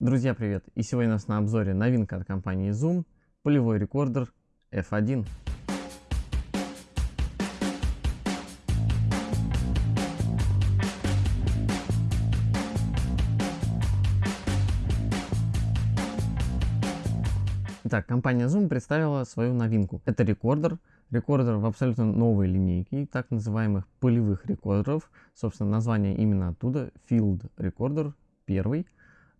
Друзья, привет! И сегодня у нас на обзоре новинка от компании Zoom, полевой рекордер F1. Итак, компания Zoom представила свою новинку. Это рекордер, рекордер в абсолютно новой линейке, так называемых полевых рекордеров. Собственно, название именно оттуда, Field Recorder, первый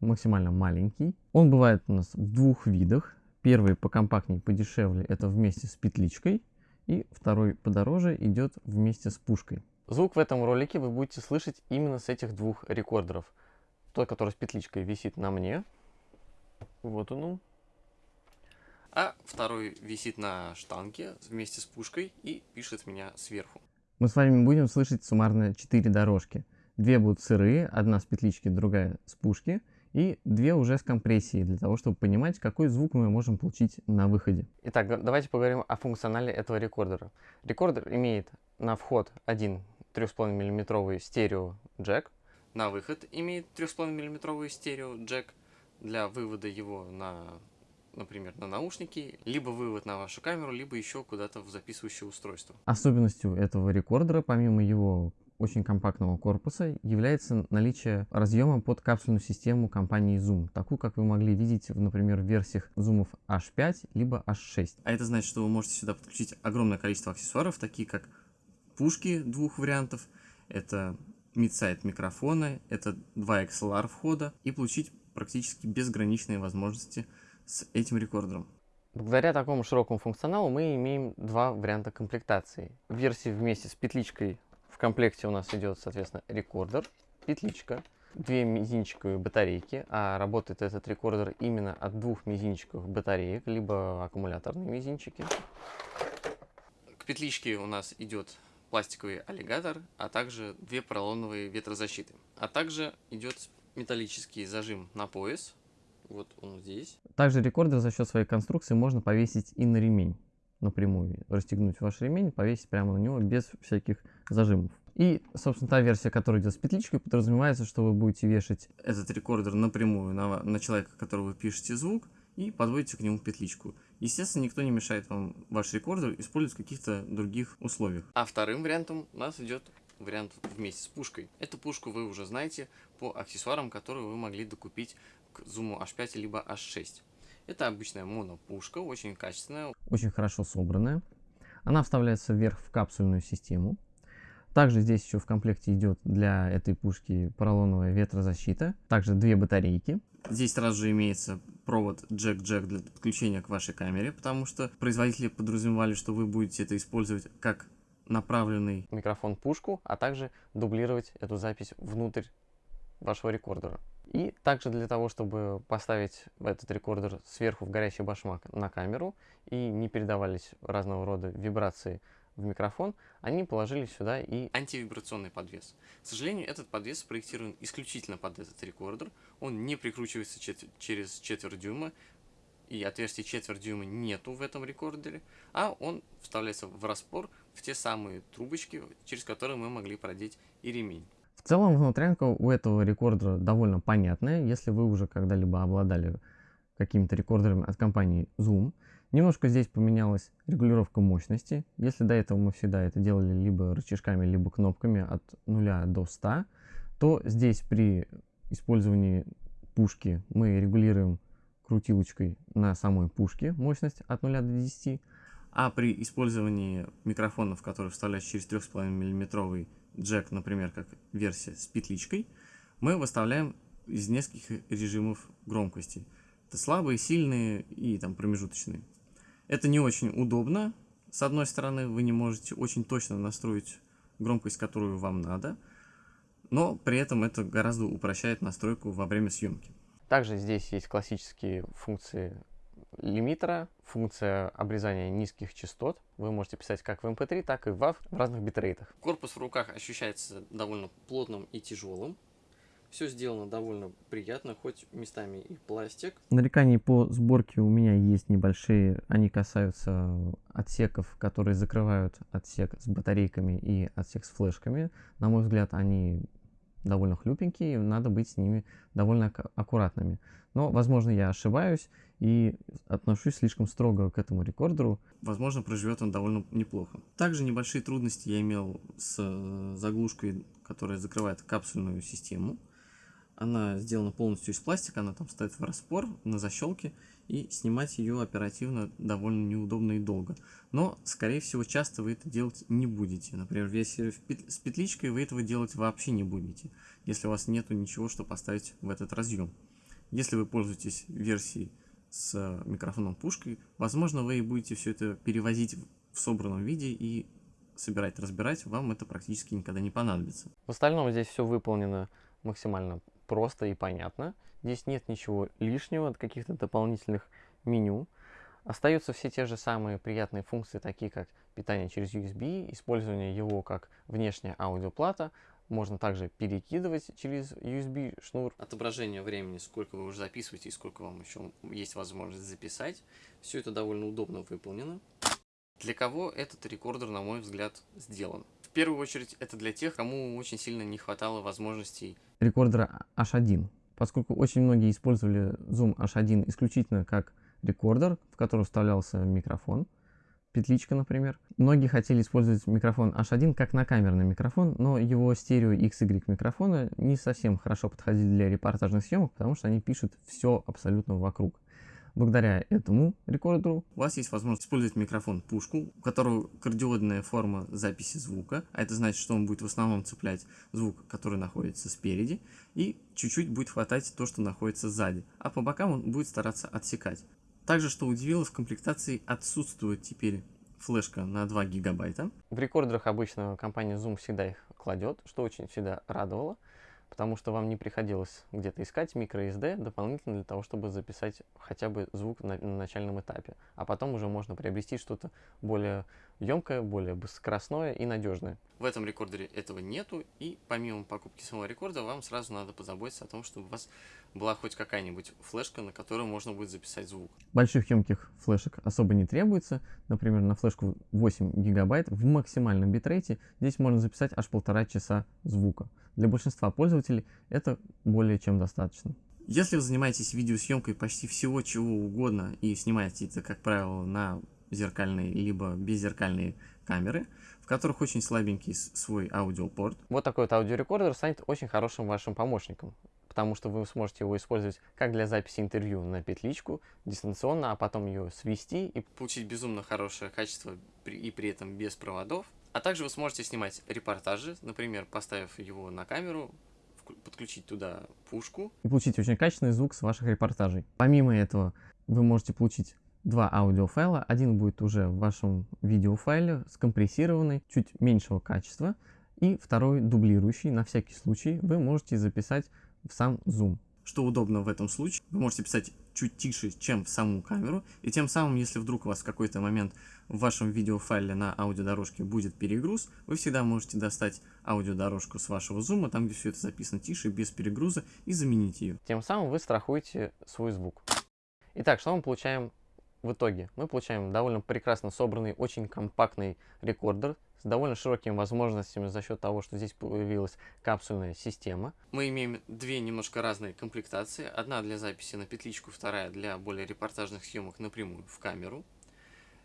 максимально маленький. Он бывает у нас в двух видах. Первый покомпактнее, подешевле, это вместе с петличкой. И второй подороже идет вместе с пушкой. Звук в этом ролике вы будете слышать именно с этих двух рекордеров. Тот, который с петличкой висит на мне. Вот он. А второй висит на штанге вместе с пушкой и пишет меня сверху. Мы с вами будем слышать суммарно 4 дорожки. Две будут сырые, одна с петлички, другая с пушки и две уже с компрессией, для того, чтобы понимать, какой звук мы можем получить на выходе. Итак, давайте поговорим о функционале этого рекордера. Рекордер имеет на вход один 3,5 мм стерео джек, на выход имеет 3,5 мм стерео джек для вывода его на например, на наушники, либо вывод на вашу камеру, либо еще куда-то в записывающее устройство. Особенностью этого рекордера, помимо его очень компактного корпуса является наличие разъема под капсульную систему компании Zoom, такую, как вы могли видеть, в, например, в версиях Zoom H5 либо H6. А это значит, что вы можете сюда подключить огромное количество аксессуаров, такие как пушки двух вариантов, это мидсайд микрофона, это два XLR входа и получить практически безграничные возможности с этим рекордером. Благодаря такому широкому функционалу мы имеем два варианта комплектации. В версии вместе с петличкой в комплекте у нас идет, соответственно, рекордер, петличка, две мизинчиковые батарейки, а работает этот рекордер именно от двух мизинчиковых батареек, либо аккумуляторные мизинчики. К петличке у нас идет пластиковый аллигатор, а также две поролоновые ветрозащиты. А также идет металлический зажим на пояс, вот он здесь. Также рекордер за счет своей конструкции можно повесить и на ремень напрямую расстегнуть ваш ремень, повесить прямо на него без всяких зажимов. И, собственно, та версия, которая идет с петличкой, подразумевается, что вы будете вешать этот рекордер напрямую на, на человека, которого вы пишете звук, и подводите к нему петличку. Естественно, никто не мешает вам ваш рекордер использовать в каких-то других условиях. А вторым вариантом у нас идет вариант вместе с пушкой. Эту пушку вы уже знаете по аксессуарам, которые вы могли докупить к Zoom H5 либо H6. Это обычная монопушка, очень качественная. Очень хорошо собранная. Она вставляется вверх в капсульную систему. Также здесь еще в комплекте идет для этой пушки поролоновая ветрозащита. Также две батарейки. Здесь сразу же имеется провод джек-джек для подключения к вашей камере, потому что производители подразумевали, что вы будете это использовать как направленный микрофон-пушку, а также дублировать эту запись внутрь вашего рекордера. И также для того, чтобы поставить этот рекордер сверху в горящий башмак на камеру и не передавались разного рода вибрации в микрофон, они положили сюда и антивибрационный подвес. К сожалению, этот подвес спроектирован исключительно под этот рекордер. Он не прикручивается чет через четверть дюйма, и отверстия четверть дюйма нету в этом рекордере, а он вставляется в распор в те самые трубочки, через которые мы могли продеть и ремень. В целом внутрянка у этого рекордера довольно понятная, если вы уже когда-либо обладали какими-то рекордерами от компании Zoom. Немножко здесь поменялась регулировка мощности. Если до этого мы всегда это делали либо рычажками, либо кнопками от 0 до 100, то здесь при использовании пушки мы регулируем крутилочкой на самой пушке мощность от 0 до 10, а при использовании микрофонов, которые вставляются через 3,5 мм джек, например, как версия с петличкой, мы выставляем из нескольких режимов громкости. Это слабые, сильные и там промежуточные. Это не очень удобно. С одной стороны, вы не можете очень точно настроить громкость, которую вам надо, но при этом это гораздо упрощает настройку во время съемки. Также здесь есть классические функции лимитера, функция обрезания низких частот. Вы можете писать как в MP3, так и в WAV в разных битрейтах. Корпус в руках ощущается довольно плотным и тяжелым. Все сделано довольно приятно, хоть местами и пластик. Нареканий по сборке у меня есть небольшие. Они касаются отсеков, которые закрывают отсек с батарейками и отсек с флешками. На мой взгляд, они довольно хлюпенькие, надо быть с ними довольно аккуратными. Но, возможно, я ошибаюсь и отношусь слишком строго к этому рекордеру. Возможно, проживет он довольно неплохо. Также небольшие трудности я имел с э, заглушкой, которая закрывает капсульную систему. Она сделана полностью из пластика, она там стоит в распор на защелке, и снимать ее оперативно довольно неудобно и долго. Но, скорее всего, часто вы это делать не будете. Например, если с петличкой вы этого делать вообще не будете, если у вас нету ничего, что поставить в этот разъем. Если вы пользуетесь версией с микрофоном пушкой, возможно, вы и будете все это перевозить в собранном виде и собирать, разбирать, вам это практически никогда не понадобится. В остальном здесь все выполнено максимально просто и понятно. Здесь нет ничего лишнего, каких-то дополнительных меню. Остаются все те же самые приятные функции, такие как питание через USB, использование его как внешняя аудиоплата, можно также перекидывать через USB шнур. Отображение времени, сколько вы уже записываете и сколько вам еще есть возможность записать. Все это довольно удобно выполнено. Для кого этот рекордер, на мой взгляд, сделан? В первую очередь, это для тех, кому очень сильно не хватало возможностей рекордера H1, поскольку очень многие использовали Zoom H1 исключительно как рекордер, в который вставлялся микрофон, петличка, например. Многие хотели использовать микрофон H1 как накамерный микрофон, но его стерео XY микрофоны не совсем хорошо подходили для репортажных съемок, потому что они пишут все абсолютно вокруг. Благодаря этому рекордеру у вас есть возможность использовать микрофон-пушку, у которого кардиодная форма записи звука, а это значит, что он будет в основном цеплять звук, который находится спереди, и чуть-чуть будет хватать то, что находится сзади, а по бокам он будет стараться отсекать. Также, что удивило, в комплектации отсутствует теперь флешка на 2 гигабайта. В рекордерах обычно компания Zoom всегда их кладет, что очень всегда радовало потому что вам не приходилось где-то искать microSD дополнительно для того, чтобы записать хотя бы звук на, на начальном этапе. А потом уже можно приобрести что-то более емкое, более скоростное и надежное. В этом рекордере этого нету, и помимо покупки самого рекорда, вам сразу надо позаботиться о том, чтобы у вас была хоть какая-нибудь флешка, на которую можно будет записать звук. Больших емких флешек особо не требуется. Например, на флешку 8 гигабайт в максимальном битрейте здесь можно записать аж полтора часа звука. Для большинства пользователей это более чем достаточно. Если вы занимаетесь видеосъемкой почти всего чего угодно и снимаете это, как правило, на зеркальные либо беззеркальные камеры, в которых очень слабенький свой аудиопорт. Вот такой вот аудиорекордер станет очень хорошим вашим помощником, потому что вы сможете его использовать как для записи интервью на петличку, дистанционно, а потом ее свести и получить безумно хорошее качество и при этом без проводов. А также вы сможете снимать репортажи, например, поставив его на камеру, подключить туда пушку. И получить очень качественный звук с ваших репортажей. Помимо этого, вы можете получить два аудиофайла. Один будет уже в вашем видеофайле, скомпрессированный, чуть меньшего качества. И второй дублирующий. На всякий случай вы можете записать в сам Zoom. Что удобно в этом случае, вы можете писать чуть тише, чем в саму камеру, и тем самым, если вдруг у вас в какой-то момент в вашем видеофайле на аудиодорожке будет перегруз, вы всегда можете достать аудиодорожку с вашего зума, там где все это записано тише, без перегруза, и заменить ее. Тем самым вы страхуете свой звук. Итак, что мы получаем в итоге? Мы получаем довольно прекрасно собранный, очень компактный рекордер с довольно широкими возможностями за счет того, что здесь появилась капсульная система. Мы имеем две немножко разные комплектации. Одна для записи на петличку, вторая для более репортажных съемок напрямую в камеру.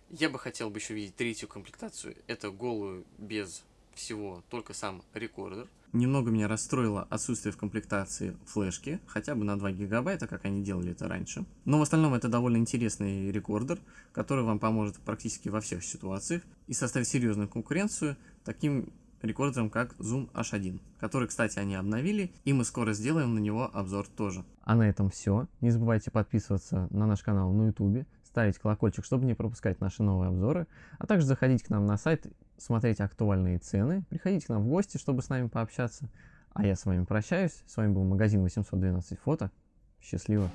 Я бы хотел бы еще видеть третью комплектацию. Это голую без всего, только сам рекордер. Немного меня расстроило отсутствие в комплектации флешки, хотя бы на 2 гигабайта, как они делали это раньше. Но в остальном это довольно интересный рекордер, который вам поможет практически во всех ситуациях и составить серьезную конкуренцию таким рекордером, как Zoom H1, который, кстати, они обновили, и мы скоро сделаем на него обзор тоже. А на этом все. Не забывайте подписываться на наш канал на YouTube, ставить колокольчик, чтобы не пропускать наши новые обзоры, а также заходить к нам на сайт смотреть актуальные цены, приходите к нам в гости, чтобы с нами пообщаться. А я с вами прощаюсь. С вами был магазин 812 фото. Счастливо!